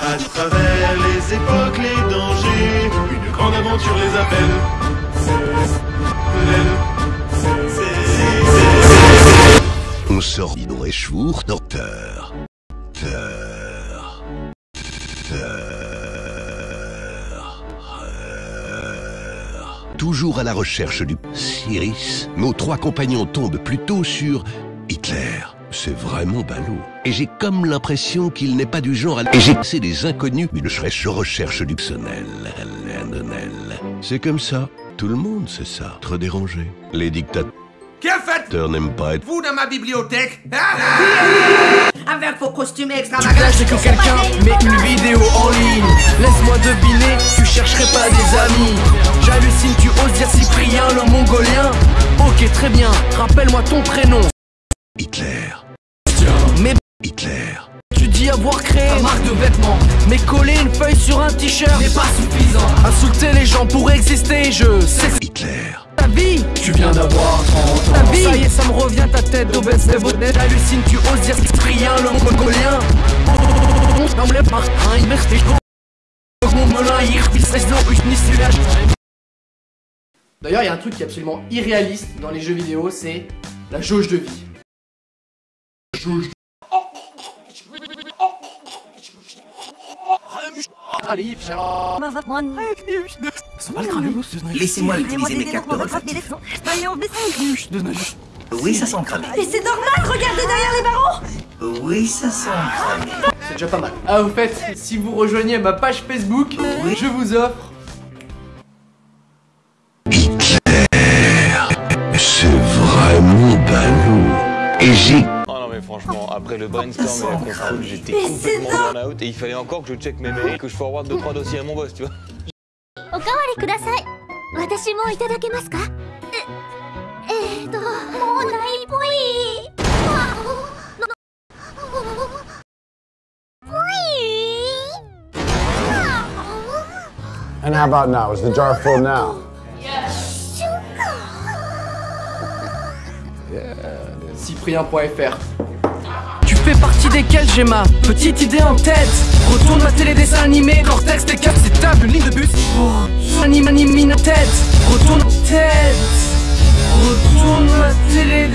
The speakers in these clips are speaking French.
À travers les époques, les dangers, une grande aventure les appelle. On sort d'Idon Schwur, docteur. Teur. Teur. Teur. Toujours à la recherche du Cyrus, nos trois compagnons tombent plutôt sur Hitler. C'est vraiment ballot. Et j'ai comme l'impression qu'il n'est pas du genre à... Et j'ai c'est des inconnus, mais je je recherche du personnel. C'est comme ça. Tout le monde sait ça. Trop dérangé. Les dictateurs Que faites-vous n'aiment pas être... dans ma bibliothèque Avec vos costumes Tu extravagants. plages que quelqu'un met une vidéo en ligne Laisse-moi deviner, tu chercherais pas des amis J'hallucine, tu oses dire Cyprien le mongolien Ok très bien, rappelle-moi ton prénom Hitler. Hitler. tu dis avoir créé une marque de vêtements Mais coller une feuille sur un t-shirt n'est pas suffisant Insulter les gens pour exister, je sais Hitler. ta vie Tu viens d'avoir 30 ans Ta vie Ça y est, ça me revient ta tête d'obèse des bonnet J'hallucine, tu oses dire Cyprien le mongolien D'ailleurs, il y a un truc qui est absolument irréaliste dans les jeux vidéo, c'est la jauge de vie. Laissez-moi utiliser mes cartes Oui, ça sent cramé. Mais c'est normal, regardez derrière les barreaux Oui, ça sent cramé. C'est déjà pas mal. Ah, au fait, si vous rejoignez ma page Facebook, je vous offre C'est vraiment ballot. Et j'ai franchement. Après le brainstorm et la contrôle, j'étais complètement burn-out et il fallait encore que je check mes mails, que je forward 2-3 dossiers à mon boss, tu vois. And how about now? Is the jar full now? Yes. Yeah. Cyprien.fr partie desquels j'ai ma petite idée en tête Retourne ma télé dessin animé, cortex, des caps, c'est table, une ligne de bus oh. Anime, anime, tête Retourne tête Retourne ma télé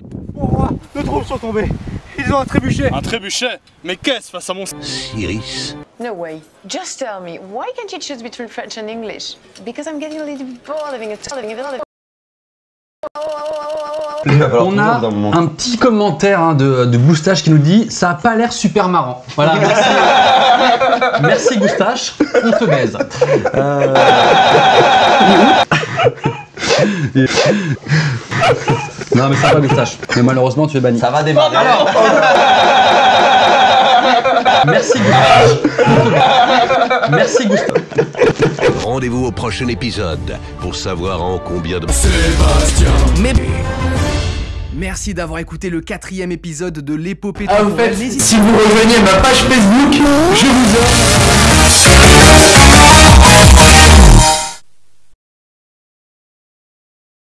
Deux troupes sont tombés. Ils ont un trébuchet. Un trébuchet Mais qu'est-ce face à mon... Cyrus. No way. Just tell me, why can't you choose between French and English? Because I'm getting a little bored living a living a On a un petit commentaire hein, de, de Goustache qui nous dit Ça a pas l'air super marrant. Voilà, merci. merci Goustache, on te baise. Euh... non, mais ça va, Goustache. Mais malheureusement, tu es banni. Ça va démarrer. merci Goustache. Merci Goustache. Rendez-vous au prochain épisode pour savoir en combien de... Sébastien Mais... Merci d'avoir écouté le quatrième épisode de l'épopée Ah, de au fait, Noël. si vous rejoignez ma page Facebook, je vous offre